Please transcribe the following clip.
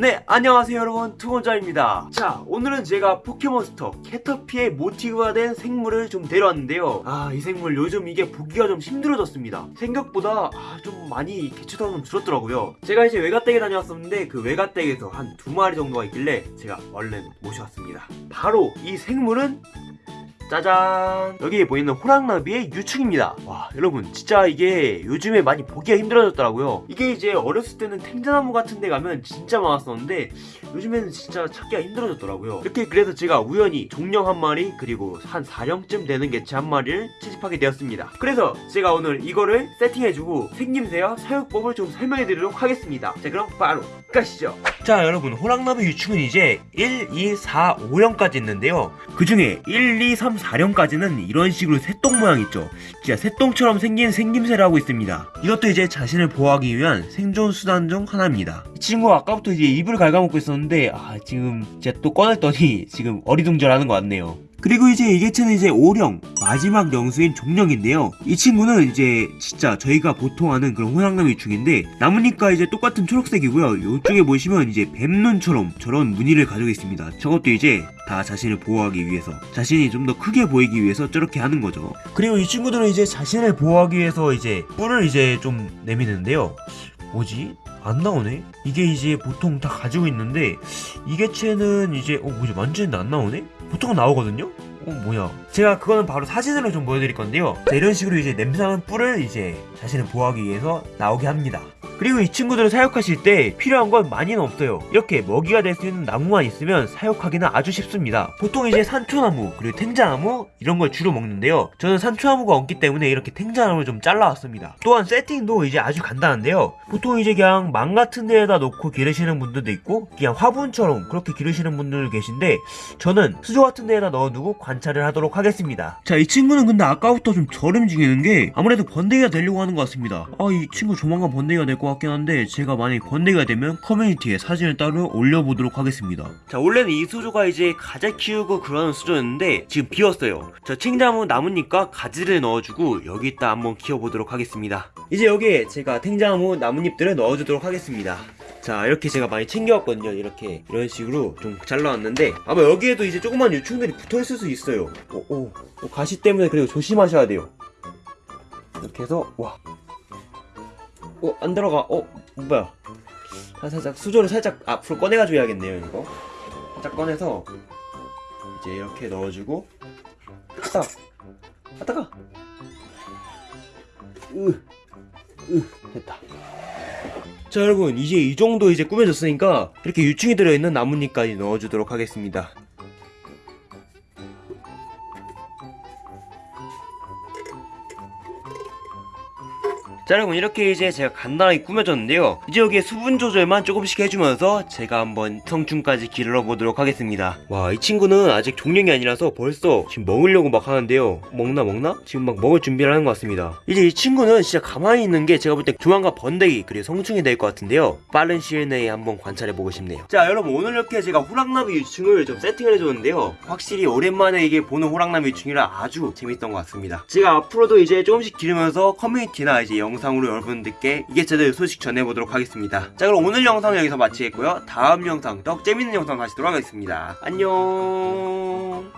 네 안녕하세요 여러분. 투건자입니다. 자 오늘은 제가 포켓몬스터 캐터피의 모티브가 된 생물을 좀 데려왔는데요. 아 이 생물 요즘 이게 보기가 좀 힘들어졌습니다. 생각보다 아, 좀 많이 개체수가 좀 줄었더라고요. 제가 이제 외가댁에 다녀왔었는데 그 외가댁에서 한 두 마리 정도가 있길래 제가 얼른 모셔왔습니다. 바로 이 생물은 짜잔. 여기 보이는 호랑나비의 유충입니다. 와 여러분 진짜 이게 요즘에 많이 보기가 힘들어졌더라고요. 이게 이제 어렸을 때는 탱자나무 같은 데 가면 진짜 많았었는데 요즘에는 진짜 찾기가 힘들어졌더라고요. 이렇게 그래서 제가 우연히 종령 한 마리 그리고 한 4령쯤 되는 개체 한 마리를 채집하게 되었습니다. 그래서 제가 오늘 이거를 세팅해주고 생김새와 사육법을 좀 설명해드리도록 하겠습니다. 자 그럼 바로 가시죠. 자 여러분 호랑나비 유충은 이제 1, 2, 4, 5령까지 있는데요. 그 중에 1, 2, 3, 4령까지는 이런 식으로 새똥 모양 있죠. 진짜 새똥처럼 생긴 생김새를 하고 있습니다. 이것도 이제 자신을 보호하기 위한 생존 수단 중 하나입니다. 이 친구가 아까부터 이제 입을 갉아먹고 있었는데 아 지금 진짜 또 꺼냈더니 지금 어리둥절하는 것 같네요 그리고 이제 이 개체는 이제 5령 마지막 영수인 종령인데요 이 친구는 이제 진짜 저희가 보통 아는 그런 호랑나비 중인데 나무니까 이제 똑같은 초록색이고요 이쪽에 보시면 이제 뱀눈처럼 저런 무늬를 가지고 있습니다 저것도 이제 다 자신을 보호하기 위해서 자신이 좀 더 크게 보이기 위해서 저렇게 하는 거죠 그리고 이 친구들은 이제 자신을 보호하기 위해서 이제 뿔을 이제 좀 내미는데요 뭐지? 안 나오네? 이게 이제 보통 다 가지고 있는데 이 개체는 이제 어 뭐지 만지는데 안 나오네? 보통은 나오거든요? 어 뭐야. 제가 그거는 바로 사진으로 좀 보여드릴 건데요. 자, 이런 식으로 이제 냄새나는 뿔을 이제 자신을 보호하기 위해서 나오게 합니다 그리고 이 친구들을 사육하실 때 필요한 건 많이는 없어요. 이렇게 먹이가 될 수 있는 나무만 있으면 사육하기는 아주 쉽습니다. 보통 이제 산초나무 그리고 탱자나무 이런 걸 주로 먹는데요. 저는 산초나무가 없기 때문에 이렇게 탱자나무를 좀 잘라왔습니다. 또한 세팅도 이제 아주 간단한데요. 보통 이제 그냥 망 같은 데에다 놓고 기르시는 분들도 있고 그냥 화분처럼 그렇게 기르시는 분들 계신데 저는 수조 같은 데에다 넣어두고 관찰을 하도록 하겠습니다. 자 이 친구는 근데 아까부터 좀 저름지기는 게 아무래도 번데기가 되려고 하는 것 같습니다. 아 이 친구 조만간 번데기가 될 것 같긴 한데 제가 만약에 번데기가 되면 커뮤니티에 사진을 따로 올려보도록 하겠습니다. 자 원래는 이 수조가 이제 가재 키우고 그러는 수조였는데 지금 비었어요. 저 탱자나무 나무니까 가지를 넣어주고 여기다 한번 키워보도록 하겠습니다. 이제 여기에 제가 탱자나무 나뭇잎들을 넣어주도록 하겠습니다. 자 이렇게 제가 많이 챙겨왔거든요 이렇게. 이런 식으로 좀 잘라왔는데 아마 여기에도 이제 조그만 유충들이 붙어있을 수 있어요. 오, 오, 오, 가시 때문에 그리고 조심하셔야 돼요. 이렇게 해서 와 어, 안 들어가. 어, 뭐야. 아, 살짝, 수저를 살짝 앞으로 꺼내가지고 해야겠네요, 이거. 살짝 꺼내서, 이제 이렇게 넣어주고, 딱! 아, 따가! 으, 으, 됐다. 자, 여러분, 이제 이 정도 이제 꾸며졌으니까, 이렇게 유충이 들어있는 나뭇잎까지 넣어주도록 하겠습니다. 자 여러분 이렇게 이제 제가 간단하게 꾸며줬는데요. 이제 여기에 수분 조절만 조금씩 해주면서 제가 한번 성충까지 기르러 보도록 하겠습니다. 와 이 친구는 아직 종령이 아니라서 벌써 지금 먹으려고 막 하는데요. 먹나 먹나? 지금 막 먹을 준비를 하는 것 같습니다. 이제 이 친구는 진짜 가만히 있는 게 제가 볼 때 조만간 번데기 그리고 성충이 될 것 같은데요. 빠른 시일 내에 한번 관찰해보고 싶네요. 자 여러분 오늘 이렇게 제가 호랑나비 유충을 좀 세팅을 해줬는데요. 확실히 오랜만에 이게 보는 호랑나비 유충이라 아주 재밌던 것 같습니다. 제가 앞으로도 이제 조금씩 기르면서 커뮤니티나 이제 영상 영상으로 여러분들께 이게 제대로 소식 전해보도록 하겠습니다. 자 그럼 오늘 영상은 여기서 마치겠고요. 다음 영상 더 재밌는 영상 다시 돌아가겠습니다. 안녕